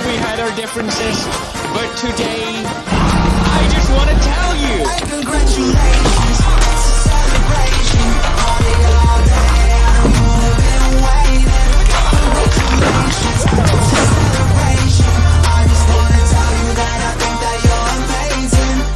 know we had our differences, but today, I just want to